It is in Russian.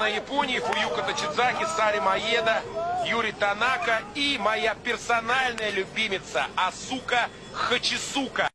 На Японии Фуюка Тачидзаки, Сари Маеда, Юрий Танака и моя персональная любимица Асука Хачисука.